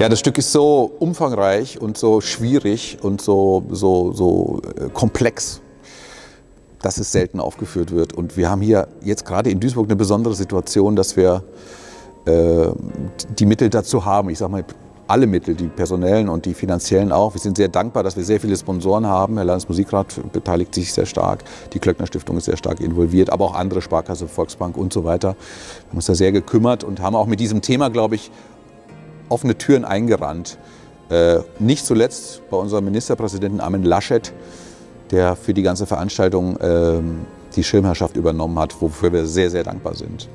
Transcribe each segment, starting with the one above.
Ja, das Stück ist so umfangreich und so schwierig und so, so, so äh, komplex, dass es selten aufgeführt wird. Und wir haben hier jetzt gerade in Duisburg eine besondere Situation, dass wir äh, die Mittel dazu haben. Ich sage mal, alle Mittel, die personellen und die finanziellen auch. Wir sind sehr dankbar, dass wir sehr viele Sponsoren haben. Herr Landesmusikrat beteiligt sich sehr stark, die Klöckner Stiftung ist sehr stark involviert, aber auch andere Sparkasse, Volksbank und so weiter. Wir haben uns da sehr gekümmert und haben auch mit diesem Thema, glaube ich, offene Türen eingerannt. Äh, nicht zuletzt bei unserem Ministerpräsidenten Armin Laschet, der für die ganze Veranstaltung äh, die Schirmherrschaft übernommen hat, wofür wir sehr, sehr dankbar sind.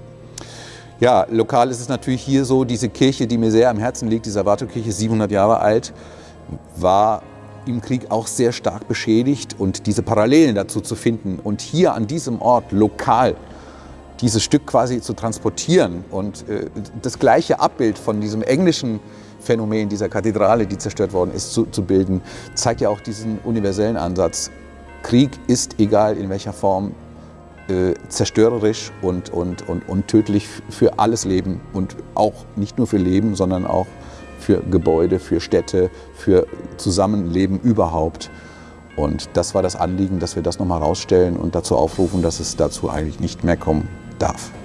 Ja, lokal ist es natürlich hier so, diese Kirche, die mir sehr am Herzen liegt, die Salvatorkirche, 700 Jahre alt, war im Krieg auch sehr stark beschädigt und diese Parallelen dazu zu finden und hier an diesem Ort lokal dieses Stück quasi zu transportieren und äh, das gleiche Abbild von diesem englischen Phänomen dieser Kathedrale, die zerstört worden ist, zu, zu bilden, zeigt ja auch diesen universellen Ansatz. Krieg ist, egal in welcher Form, äh, zerstörerisch und, und, und, und tödlich für alles Leben und auch nicht nur für Leben, sondern auch für Gebäude, für Städte, für Zusammenleben überhaupt. Und das war das Anliegen, dass wir das nochmal rausstellen und dazu aufrufen, dass es dazu eigentlich nicht mehr kommen stuff.